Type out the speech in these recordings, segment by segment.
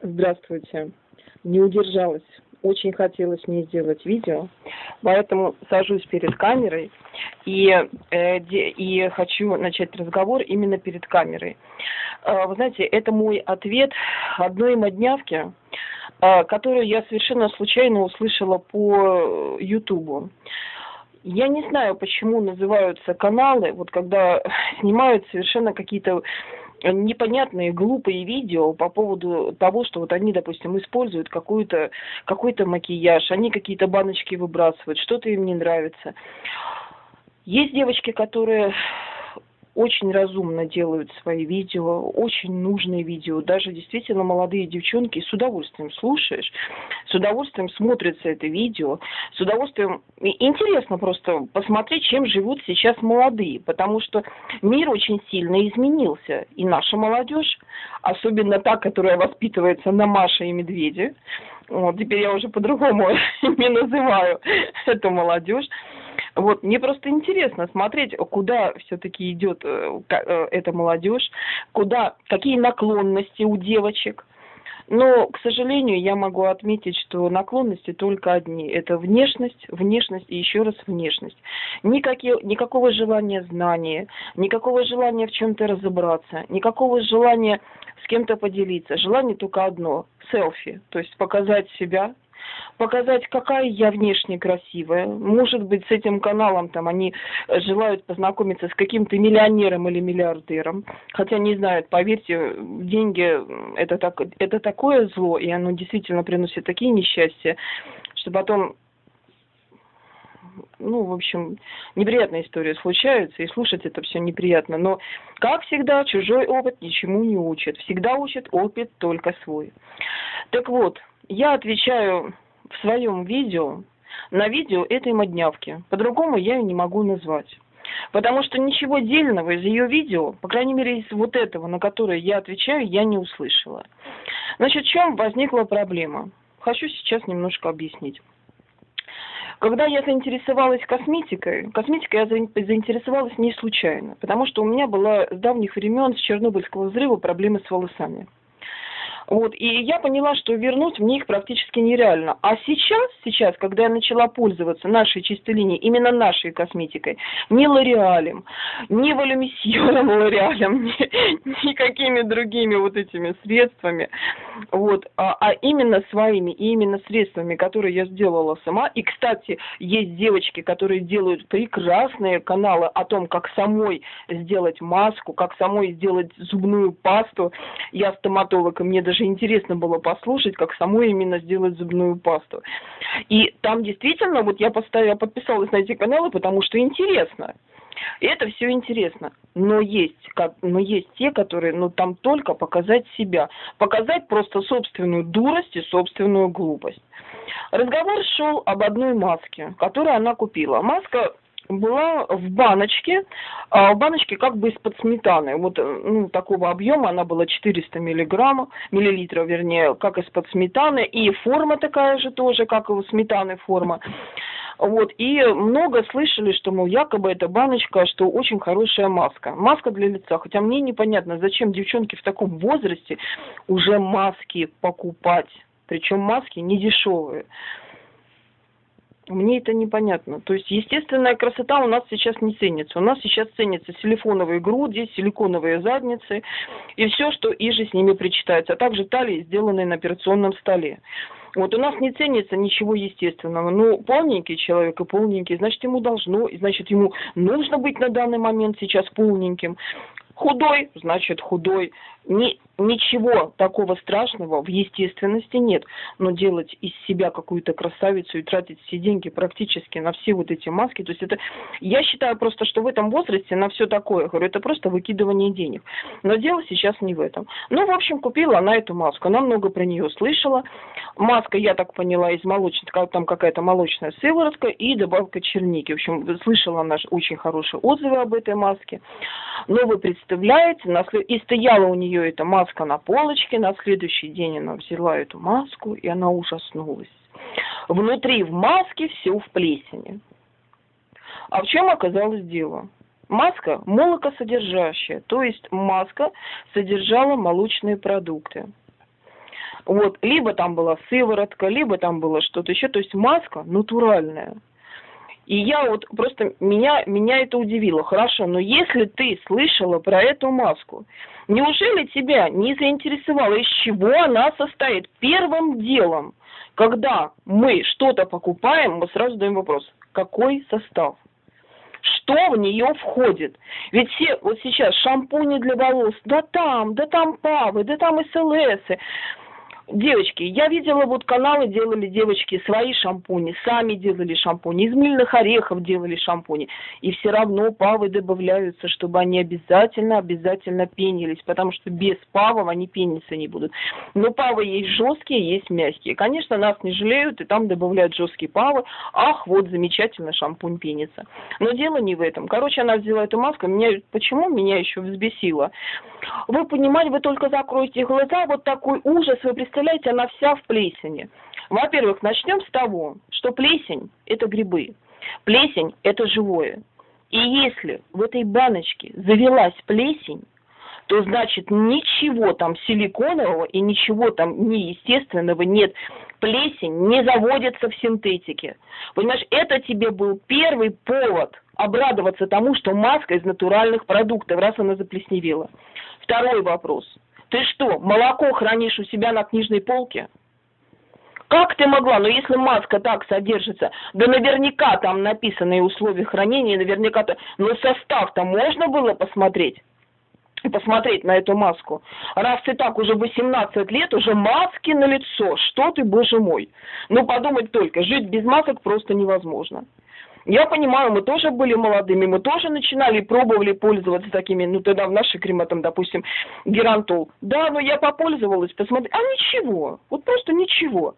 Здравствуйте. Не удержалась. Очень хотелось мне сделать видео, поэтому сажусь перед камерой и, э, и хочу начать разговор именно перед камерой. Э, вы знаете, это мой ответ одной моднявки, э, которую я совершенно случайно услышала по Ютубу. Я не знаю, почему называются каналы, вот когда снимают совершенно какие-то непонятные глупые видео по поводу того, что вот они, допустим, используют какой-то какой-то макияж, они какие-то баночки выбрасывают, что-то им не нравится. Есть девочки, которые очень разумно делают свои видео, очень нужные видео. Даже действительно молодые девчонки с удовольствием слушаешь, с удовольствием смотрится это видео, с удовольствием... Интересно просто посмотреть, чем живут сейчас молодые, потому что мир очень сильно изменился. И наша молодежь, особенно та, которая воспитывается на Маше и Медведе, вот теперь я уже по-другому не называю эту молодежь, вот, мне просто интересно смотреть, куда все-таки идет э, э, эта молодежь, куда, какие наклонности у девочек. Но, к сожалению, я могу отметить, что наклонности только одни. Это внешность, внешность и еще раз внешность. Никакие, никакого желания знания, никакого желания в чем-то разобраться, никакого желания с кем-то поделиться. Желание только одно – селфи, то есть показать себя, показать, какая я внешне красивая. Может быть, с этим каналом там они желают познакомиться с каким-то миллионером или миллиардером, хотя не знают, поверьте, деньги это, так, это такое зло, и оно действительно приносит такие несчастья, что потом ну, в общем, неприятная история случается, и слушать это все неприятно. Но, как всегда, чужой опыт ничему не учит. Всегда учит опыт только свой. Так вот, я отвечаю в своем видео на видео этой моднявки. По-другому я ее не могу назвать. Потому что ничего дельного из ее видео, по крайней мере из вот этого, на которое я отвечаю, я не услышала. Значит, в чем возникла проблема? Хочу сейчас немножко объяснить. Когда я заинтересовалась косметикой, косметикой я заинтересовалась не случайно, потому что у меня была с давних времен, с Чернобыльского взрыва, проблемы с волосами. Вот, и я поняла, что вернуть мне их практически нереально. А сейчас, сейчас, когда я начала пользоваться нашей чистой линией, именно нашей косметикой, не Лореалем, не Валюмисьером Лореалем, ни, никакими другими вот этими средствами, вот, а, а именно своими и именно средствами, которые я сделала сама. И, кстати, есть девочки, которые делают прекрасные каналы о том, как самой сделать маску, как самой сделать зубную пасту. Я стоматолог, и мне даже даже интересно было послушать, как самой именно сделать зубную пасту. И там действительно, вот я поставила, подписалась на эти каналы, потому что интересно. И это все интересно. Но есть, как, но есть те, которые, ну, там только показать себя. Показать просто собственную дурость и собственную глупость. Разговор шел об одной маске, которую она купила. Маска была в баночке, а в баночке как бы из-под сметаны. Вот э, ну, такого объема, она была 400 миллиграммов, миллилитров, вернее, как из-под сметаны. И форма такая же тоже, как и у сметаны форма. Вот, и много слышали, что, мол, якобы эта баночка, что очень хорошая маска. Маска для лица. Хотя мне непонятно, зачем девчонки в таком возрасте уже маски покупать. Причем маски не дешевые. Мне это непонятно. То есть естественная красота у нас сейчас не ценится. У нас сейчас ценятся силиконовые груди, силиконовые задницы и все, что иже с ними причитается, а также талии, сделанные на операционном столе. Вот у нас не ценится ничего естественного. Ну, полненький человек и полненький, значит, ему должно, значит, ему нужно быть на данный момент сейчас полненьким. Худой, значит, худой. Не, ничего такого страшного в естественности нет. Но делать из себя какую-то красавицу и тратить все деньги практически на все вот эти маски, то есть это, я считаю просто, что в этом возрасте на все такое, говорю, это просто выкидывание денег. Но дело сейчас не в этом. Ну, в общем, купила она эту маску, она много про нее слышала. Маска, я так поняла, из молочной, там какая-то молочная сыворотка и добавка черники. В общем, слышала она очень хорошие отзывы об этой маске. Но вы представляете, и стояла у нее эта маска на полочке, на следующий день она взяла эту маску, и она ужаснулась. Внутри в маске все в плесени. А в чем оказалось дело? Маска молокосодержащая, то есть маска содержала молочные продукты. Вот, либо там была сыворотка, либо там было что-то еще, то есть маска натуральная. И я вот просто, меня, меня это удивило. Хорошо, но если ты слышала про эту маску, неужели тебя не заинтересовало, из чего она состоит? Первым делом, когда мы что-то покупаем, мы сразу задаем вопрос, какой состав? что в нее входит. Ведь все вот сейчас шампуни для волос, да там, да там павы, да там СЛС. Девочки, я видела, вот каналы делали девочки свои шампуни, сами делали шампуни, из мыльных орехов делали шампуни. И все равно павы добавляются, чтобы они обязательно, обязательно пенились, потому что без павов они пениться не будут. Но павы есть жесткие, есть мягкие. Конечно, нас не жалеют, и там добавляют жесткие павы. Ах, вот замечательно, шампунь пенится. Но дело не в этом. Короче, она взяла эту маску, меня, почему меня еще взбесило? Вы понимаете, вы только закроете глаза, вот такой ужас, вы представляете, представляете, она вся в плесени. Во-первых, начнем с того, что плесень – это грибы. Плесень – это живое. И если в этой баночке завелась плесень, то значит ничего там силиконового и ничего там неестественного нет. Плесень не заводится в синтетике. Понимаешь, это тебе был первый повод обрадоваться тому, что маска из натуральных продуктов, раз она заплесневела. Второй вопрос – ты что, молоко хранишь у себя на книжной полке? Как ты могла? Но если маска так содержится, да наверняка там написаны условия хранения, наверняка но состав-то можно было посмотреть посмотреть на эту маску. Раз ты так уже 18 лет, уже маски на лицо, что ты, боже мой. Ну подумать только, жить без масок просто невозможно. Я понимаю, мы тоже были молодыми, мы тоже начинали, пробовали пользоваться такими, ну тогда в нашей крематом, допустим, герантол. Да, но я попользовалась, посмотри, а ничего, вот просто ничего.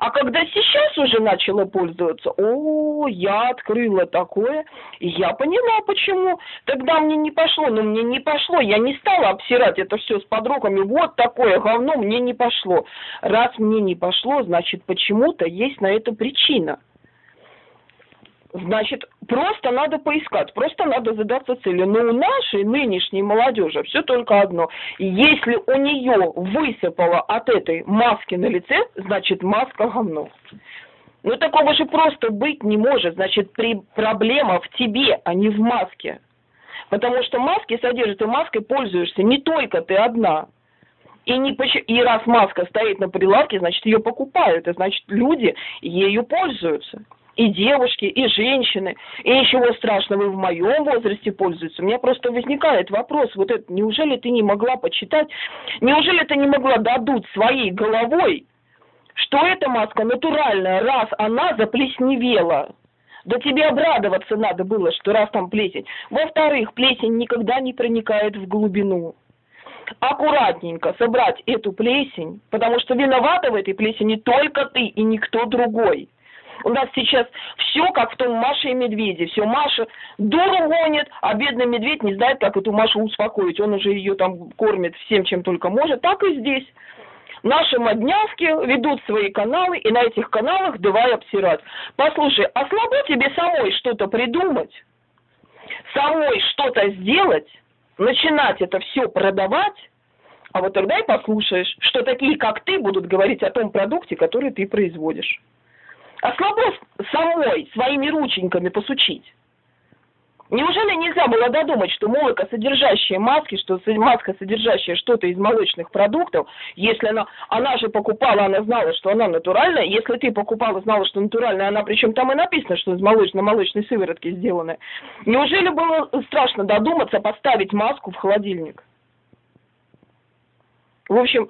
А когда сейчас уже начала пользоваться, о, я открыла такое, я поняла, почему. Тогда мне не пошло, но мне не пошло, я не стала обсирать это все с подругами, вот такое говно мне не пошло. Раз мне не пошло, значит, почему-то есть на это причина. Значит, просто надо поискать, просто надо задаться целью. Но у нашей нынешней молодежи все только одно. Если у нее высыпало от этой маски на лице, значит маска говно. Ну такого же просто быть не может. Значит, при... проблема в тебе, а не в маске. Потому что маски содержат, и маской пользуешься не только ты одна. И, не, и раз маска стоит на прилавке, значит, ее покупают, и значит, люди ею пользуются и девушки, и женщины, и ничего страшного, и в моем возрасте пользуются. У меня просто возникает вопрос, вот это, неужели ты не могла почитать, неужели ты не могла додуть своей головой, что эта маска натуральная, раз она заплесневела, да тебе обрадоваться надо было, что раз там плесень. Во-вторых, плесень никогда не проникает в глубину. Аккуратненько собрать эту плесень, потому что виновата в этой плесени только ты и никто другой. У нас сейчас все как в том Маше и Медведе. Все Маша дуру гонит, а бедный медведь не знает, как эту Машу успокоить. Он уже ее там кормит всем, чем только может. Так и здесь. Наши моднявки ведут свои каналы, и на этих каналах давай обсирать. Послушай, а слабо тебе самой что-то придумать? Самой что-то сделать? Начинать это все продавать? А вот тогда и послушаешь, что такие, как ты, будут говорить о том продукте, который ты производишь. А слабо самой своими рученьками посучить. Неужели нельзя было додумать, что молоко, содержащее маски, что маска, содержащая что-то из молочных продуктов, если она, она же покупала, она знала, что она натуральная, если ты покупала, знала, что натуральная, она, причем там и написано, что из молочно-молочной сыворотки сделаны, неужели было страшно додуматься поставить маску в холодильник? В общем,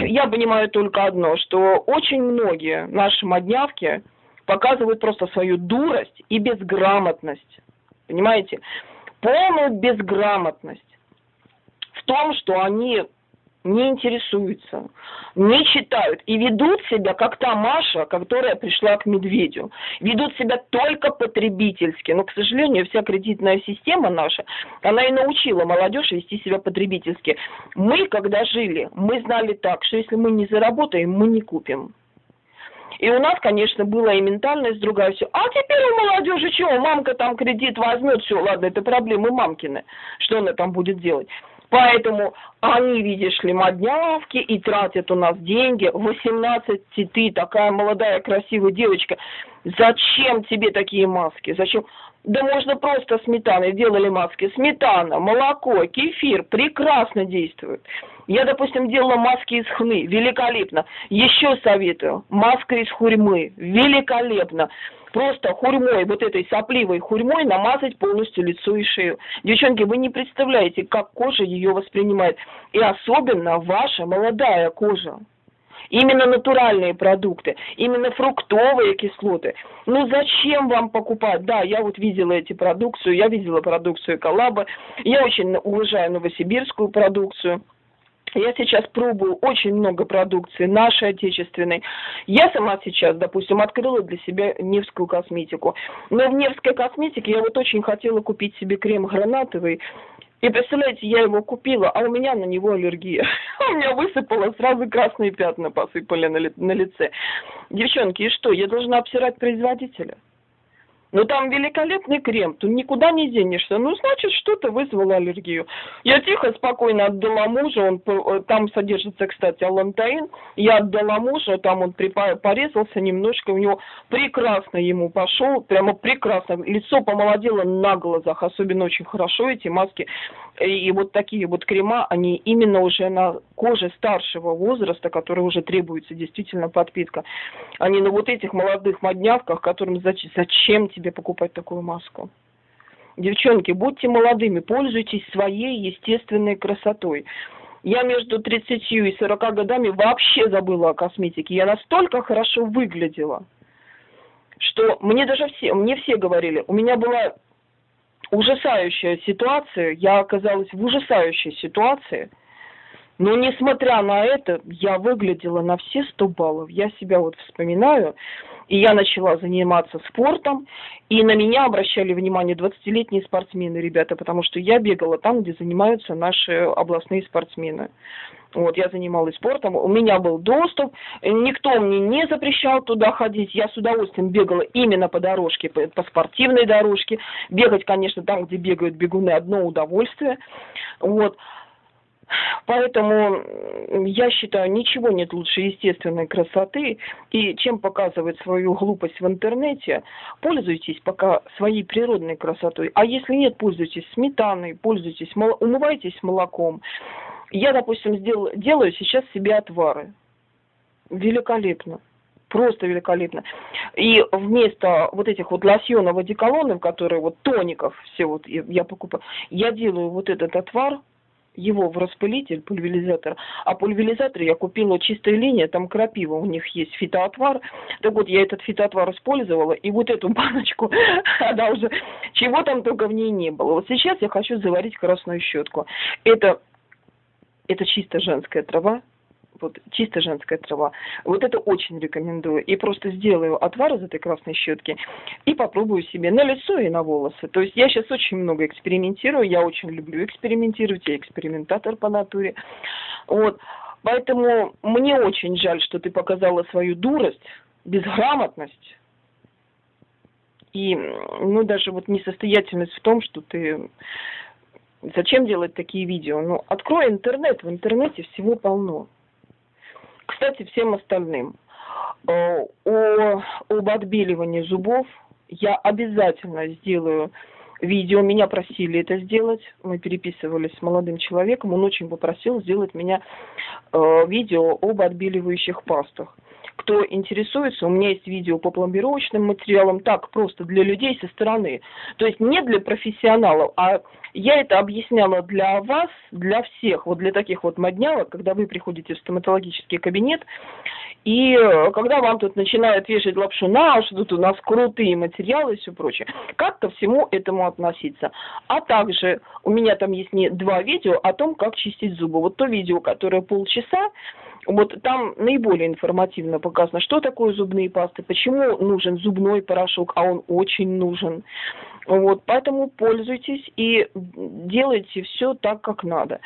я понимаю только одно, что очень многие наши моднявки показывают просто свою дурость и безграмотность. Понимаете? Полную безграмотность в том, что они не интересуются, не читают и ведут себя, как та Маша, которая пришла к медведю. Ведут себя только потребительски. Но, к сожалению, вся кредитная система наша, она и научила молодежь вести себя потребительски. Мы, когда жили, мы знали так, что если мы не заработаем, мы не купим. И у нас, конечно, была и ментальность другая, все. А теперь у молодежи чего? Мамка там кредит возьмет, все, ладно, это проблемы мамкины. Что она там будет делать? Поэтому они, видишь ли, моднявки и тратят у нас деньги. 18 ты, такая молодая, красивая девочка. Зачем тебе такие маски? Зачем? Да можно просто сметаной делали маски. Сметана, молоко, кефир прекрасно действуют. Я, допустим, делала маски из хны, великолепно. Еще советую, маска из хурьмы, великолепно. Просто хурьмой, вот этой сопливой хурьмой намазать полностью лицо и шею. Девчонки, вы не представляете, как кожа ее воспринимает. И особенно ваша молодая кожа. Именно натуральные продукты, именно фруктовые кислоты. Ну зачем вам покупать? Да, я вот видела эти продукцию, я видела продукцию Коллаба, я очень уважаю новосибирскую продукцию. Я сейчас пробую очень много продукции нашей отечественной. Я сама сейчас, допустим, открыла для себя Невскую косметику. Но в Невской косметике я вот очень хотела купить себе крем гранатовый. И представляете, я его купила, а у меня на него аллергия. У меня высыпало, сразу красные пятна посыпали на, ли, на лице. Девчонки, и что, я должна обсирать производителя? Ну там великолепный крем, тут никуда не денешься. Ну, значит, что-то вызвало аллергию. Я тихо, спокойно отдала мужу, он э, там содержится, кстати, алантаин. Я отдала мужу, там он порезался немножко, у него прекрасно ему пошел, прямо прекрасно. Лицо помолодело на глазах, особенно очень хорошо эти маски. И вот такие вот крема, они именно уже на коже старшего возраста, которой уже требуется действительно подпитка. Они на вот этих молодых моднявках, которым зачем тебе покупать такую маску? Девчонки, будьте молодыми, пользуйтесь своей естественной красотой. Я между 30 и 40 годами вообще забыла о косметике. Я настолько хорошо выглядела, что мне даже все, мне все говорили, у меня была ужасающая ситуация, я оказалась в ужасающей ситуации, но несмотря на это, я выглядела на все 100 баллов. Я себя вот вспоминаю, и я начала заниматься спортом, и на меня обращали внимание 20-летние спортсмены, ребята, потому что я бегала там, где занимаются наши областные спортсмены. Вот, я занималась спортом, у меня был доступ, никто мне не запрещал туда ходить, я с удовольствием бегала именно по дорожке, по, по спортивной дорожке. Бегать, конечно, там, где бегают бегуны, одно удовольствие. Вот. Поэтому я считаю, ничего нет лучше естественной красоты. И чем показывать свою глупость в интернете, пользуйтесь пока своей природной красотой. А если нет, пользуйтесь сметаной, пользуйтесь, умывайтесь молоком. Я, допустим, сделал, делаю сейчас себе отвары. Великолепно. Просто великолепно. И вместо вот этих вот лосьонов, одеколонов, которые вот тоников все вот я, я покупаю, я делаю вот этот отвар, его в распылитель, пульверизатор. А пульверизатор я купила чистая линия, там крапива, у них есть фитоотвар. Так вот, я этот фитоотвар использовала, и вот эту баночку, она уже, чего там только в ней не было. Вот сейчас я хочу заварить красную щетку. Это это чисто женская трава, вот чисто женская трава. Вот это очень рекомендую. И просто сделаю отвар из этой красной щетки и попробую себе на лицо и на волосы. То есть я сейчас очень много экспериментирую, я очень люблю экспериментировать, я экспериментатор по натуре. Вот. Поэтому мне очень жаль, что ты показала свою дурость, безграмотность и, ну, даже вот несостоятельность в том, что ты Зачем делать такие видео? Ну, открой интернет, в интернете всего полно. Кстати, всем остальным. Э, о, об отбеливании зубов я обязательно сделаю видео. Меня просили это сделать. Мы переписывались с молодым человеком. Он очень попросил сделать меня э, видео об отбеливающих пастах кто интересуется, у меня есть видео по пломбировочным материалам, так, просто для людей со стороны. То есть не для профессионалов, а я это объясняла для вас, для всех, вот для таких вот моднявок, когда вы приходите в стоматологический кабинет, и когда вам тут начинают вешать лапшу на что тут у нас крутые материалы и все прочее, как ко всему этому относиться. А также у меня там есть не два видео о том, как чистить зубы. Вот то видео, которое полчаса, вот там наиболее информативно показано, что такое зубные пасты, почему нужен зубной порошок, а он очень нужен. Вот, поэтому пользуйтесь и делайте все так, как надо.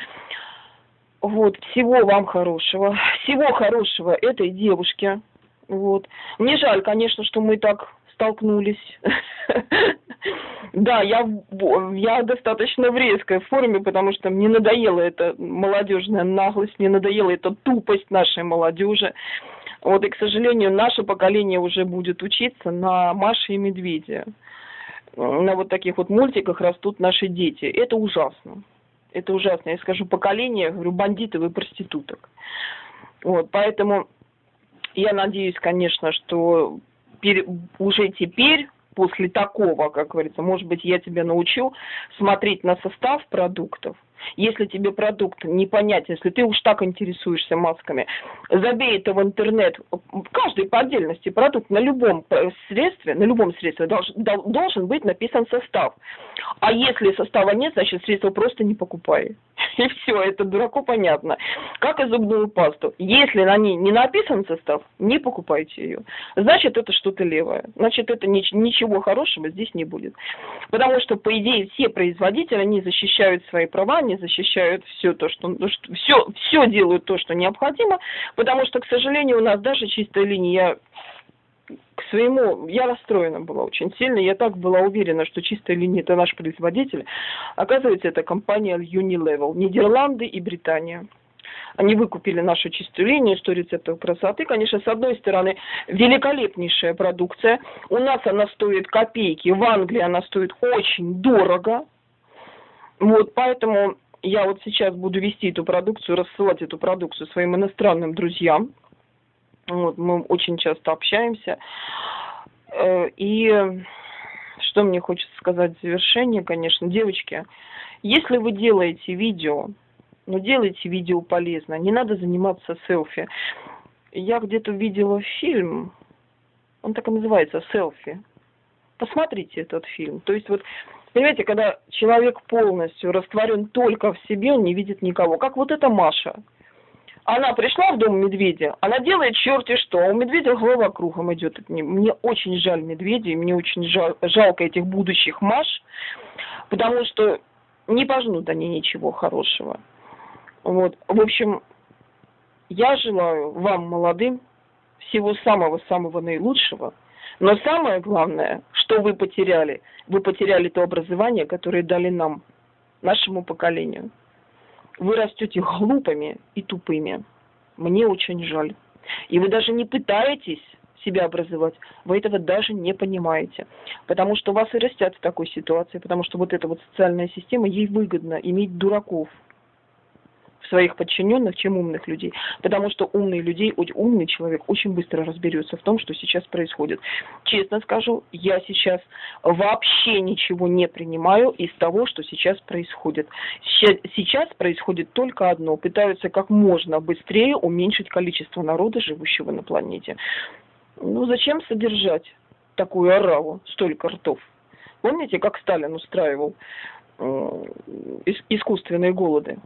Вот, всего вам хорошего. Всего хорошего этой девушке. Вот. Мне жаль, конечно, что мы так столкнулись. Да, я, я достаточно в резкой форме, потому что мне надоела эта молодежная наглость, мне надоела эта тупость нашей молодежи. Вот, и, к сожалению, наше поколение уже будет учиться на Маше и Медведе. На вот таких вот мультиках растут наши дети. Это ужасно. Это ужасно. Я скажу поколение, говорю, бандитов и проституток. Вот, поэтому я надеюсь, конечно, что уже теперь после такого, как говорится, может быть, я тебя научу смотреть на состав продуктов, если тебе продукт непонятен, если ты уж так интересуешься масками, забей это в интернет, каждый по отдельности продукт на любом средстве, на любом средстве должен, должен быть написан состав. А если состава нет, значит средство просто не покупай. И все, это дураку понятно. Как и зубную пасту. Если на ней не написан состав, не покупайте ее. Значит, это что-то левое. Значит, это ничего хорошего здесь не будет. Потому что, по идее, все производители, они защищают свои права, они защищают все то, что, ну, все, все делают то, что необходимо, потому что, к сожалению, у нас даже чистая линия к своему, я расстроена была очень сильно, я так была уверена, что чистая линия это наш производитель. Оказывается, это компания Unilevel, Нидерланды и Британия. Они выкупили нашу чистую линию, 100 рецептов красоты. Конечно, с одной стороны, великолепнейшая продукция. У нас она стоит копейки, в Англии она стоит очень дорого. Вот, поэтому я вот сейчас буду вести эту продукцию, рассылать эту продукцию своим иностранным друзьям. Вот, мы очень часто общаемся. Э, и что мне хочется сказать в завершение, конечно, девочки, если вы делаете видео, ну делайте видео полезно, не надо заниматься селфи. Я где-то видела фильм, он так и называется, селфи. Посмотрите этот фильм. То есть вот Понимаете, когда человек полностью растворен только в себе, он не видит никого. Как вот эта Маша. Она пришла в дом медведя, она делает черти что, а у медведя голова кругом идет. Мне очень жаль медведей, мне очень жал, жалко этих будущих Маш, потому что не пожнут они ничего хорошего. Вот. В общем, я желаю вам, молодым, всего самого-самого наилучшего. Но самое главное, что вы потеряли, вы потеряли то образование, которое дали нам, нашему поколению вы растете глупыми и тупыми. Мне очень жаль. И вы даже не пытаетесь себя образовать, вы этого даже не понимаете. Потому что вас и растят в такой ситуации, потому что вот эта вот социальная система, ей выгодно иметь дураков, своих подчиненных, чем умных людей. Потому что умный людей, умный человек очень быстро разберется в том, что сейчас происходит. Честно скажу, я сейчас вообще ничего не принимаю из того, что сейчас происходит. Сейчас происходит только одно. Пытаются как можно быстрее уменьшить количество народа, живущего на планете. Ну зачем содержать такую ораву, столько ртов? Помните, как Сталин устраивал искусственные голоды?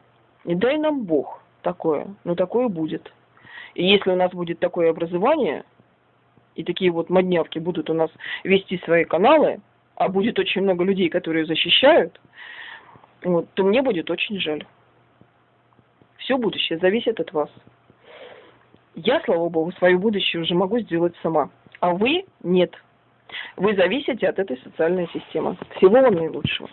Не дай нам Бог такое, но такое будет. И если у нас будет такое образование, и такие вот моднявки будут у нас вести свои каналы, а будет очень много людей, которые защищают, вот, то мне будет очень жаль. Все будущее зависит от вас. Я, слава богу, свое будущее уже могу сделать сама. А вы нет. Вы зависите от этой социальной системы. Всего вам наилучшего.